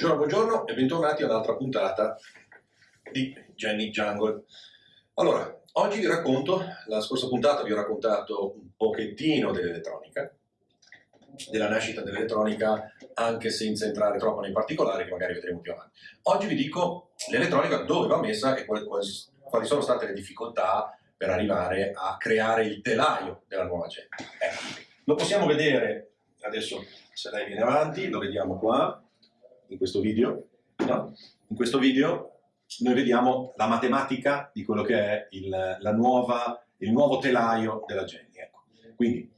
Buongiorno, buongiorno e bentornati a un'altra puntata di Jenny Jungle. Allora, oggi vi racconto, la scorsa puntata vi ho raccontato un pochettino dell'elettronica, della nascita dell'elettronica, anche senza entrare troppo nei particolari che magari vedremo più avanti. Oggi vi dico l'elettronica dove va messa e quali, quali sono state le difficoltà per arrivare a creare il telaio della nuova Jenny. Ecco, lo possiamo vedere adesso se lei viene avanti, lo vediamo qua, in questo video, no? in questo video noi vediamo la matematica di quello che è il, nuova, il nuovo telaio della Jenny. Ecco. Quindi,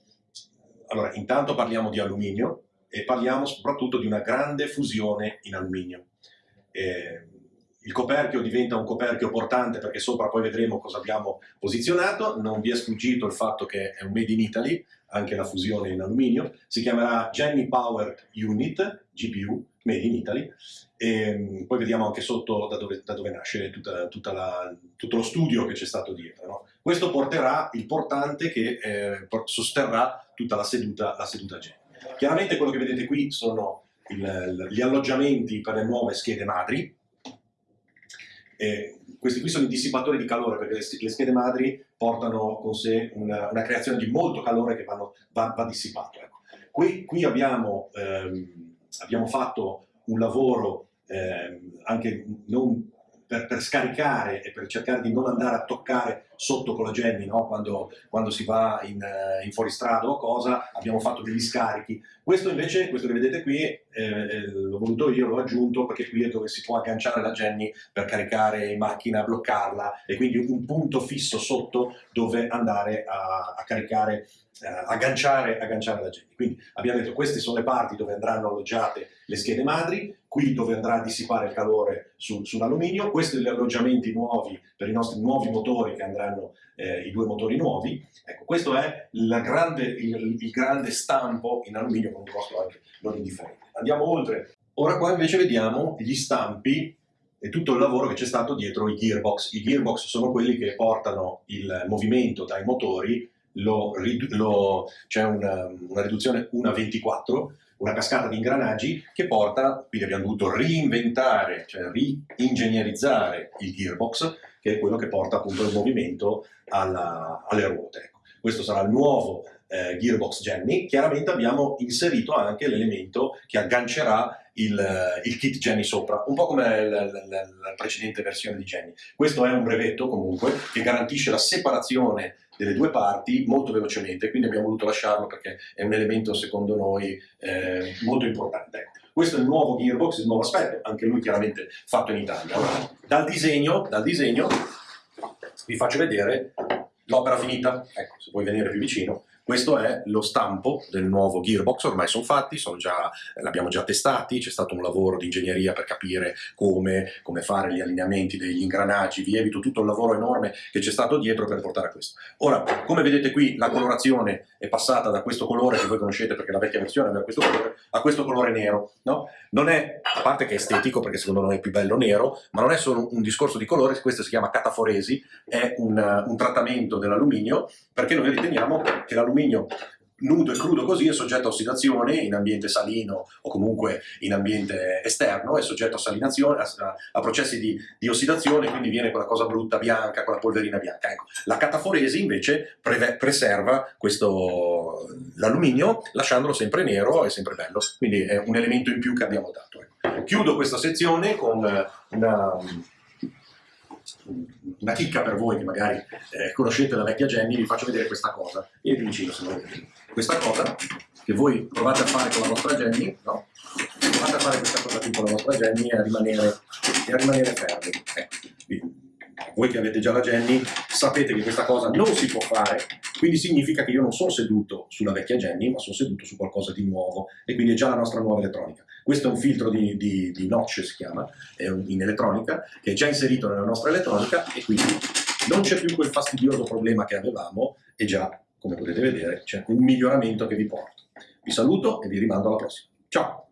allora, intanto parliamo di alluminio e parliamo soprattutto di una grande fusione in alluminio. Eh, il coperchio diventa un coperchio portante perché sopra poi vedremo cosa abbiamo posizionato, non vi è sfuggito il fatto che è un made in Italy, anche la fusione in alluminio, si chiamerà Jenny Powered Unit, GPU, made in Italy, e mm, poi vediamo anche sotto da dove, da dove nasce tutta, tutta la, tutto lo studio che c'è stato dietro. No? Questo porterà il portante che eh, sosterrà tutta la seduta, la seduta Jenny. Chiaramente quello che vedete qui sono il, gli alloggiamenti per le nuove schede madri, e questi qui sono i dissipatori di calore perché le, schede madri portano con sé una, una creazione di molto calore che vanno, va, va, dissipato. Ecco. Qui, qui abbiamo, ehm, abbiamo, fatto un lavoro ehm, anche non per, per, scaricare e per cercare di non andare a toccare sotto con la Jenny no? quando, quando, si va in, eh, in, fuoristrada o cosa, abbiamo fatto degli scarichi. Questo invece, questo che vedete qui, eh, eh, l'ho voluto io, l'ho aggiunto perché qui è dove si può agganciare la Jenny per caricare in macchina, bloccarla e quindi un punto fisso sotto dove andare a, a caricare eh, agganciare, agganciare la Jenny. Quindi abbiamo detto queste sono le parti dove andranno alloggiate le schede madri, qui dove andrà a dissipare il calore su, sull'alluminio, questi sono gli alloggiamenti nuovi per i nostri nuovi motori che andranno, eh, i due motori nuovi. Ecco, questo è grande, il, il, grande stampo in alluminio con un costo anche non indifferente. Andiamo oltre. Ora qua invece vediamo gli stampi e tutto il lavoro che c'è stato dietro i gearbox. I gearbox sono quelli che portano il movimento dai motori c'è una, una riduzione 1 a 24, una cascata di ingranaggi che porta, quindi abbiamo dovuto reinventare, cioè ri-ingegnerizzare il gearbox, che è quello che porta appunto il movimento alla, alle ruote. Ecco. Questo sarà il nuovo eh, gearbox Jenny. Chiaramente abbiamo inserito anche l'elemento che aggancerà il, il, kit Jenny sopra, un po' come la, la, la precedente versione di Jenny. Questo è un brevetto comunque che garantisce la separazione delle due parti molto velocemente, quindi abbiamo voluto lasciarlo perché è un elemento secondo noi eh, molto importante. Questo è il nuovo gearbox, il nuovo aspetto, anche lui chiaramente fatto in Italia. Dal, disegno, dal disegno vi faccio vedere l'opera finita, ecco, se vuoi venire più vicino, questo è lo stampo del nuovo gearbox, ormai sono fatti, l'abbiamo già testati, c'è stato un lavoro di ingegneria per capire come, come, fare gli allineamenti degli ingranaggi, vi evito tutto il lavoro enorme che c'è stato dietro per portare a questo. Ora, come vedete qui, la colorazione è passata da questo colore che voi conoscete perché la vecchia versione aveva questo colore, a questo colore nero. No? Non è, a parte che è estetico perché secondo noi è più bello nero, ma non è solo un discorso di colore, questo si chiama cataforesi, è un, un trattamento dell'alluminio perché noi riteniamo che l'alluminio l'alluminio nudo e crudo così è soggetto a ossidazione in ambiente salino o comunque in ambiente esterno, è soggetto a, a, a processi di, di, ossidazione, quindi viene quella cosa brutta bianca, quella polverina bianca. Ecco, la cataforesi invece pre preserva l'alluminio lasciandolo sempre nero e sempre bello, quindi è un elemento in più che abbiamo dato. Ecco. Chiudo questa sezione con una una chicca per voi che magari eh, conoscete la vecchia Jenny, vi faccio vedere questa cosa. Vieni vicino se volete. Questa cosa che voi provate a fare con la vostra Jenny, no? Provate a fare questa cosa qui con la vostra Jenny e a rimanere, e a rimanere fermi. Voi che avete già la Jenny sapete che questa cosa non si può fare, quindi significa che io non sono seduto sulla vecchia Jenny, ma sono seduto su qualcosa di nuovo e quindi è già la nostra nuova elettronica. Questo è un filtro di, di, di notch, si chiama, in elettronica, che è già inserito nella nostra elettronica e quindi non c'è più quel fastidioso problema che avevamo e già, come potete vedere, c'è un miglioramento che vi porto. Vi saluto e vi rimando alla prossima. Ciao!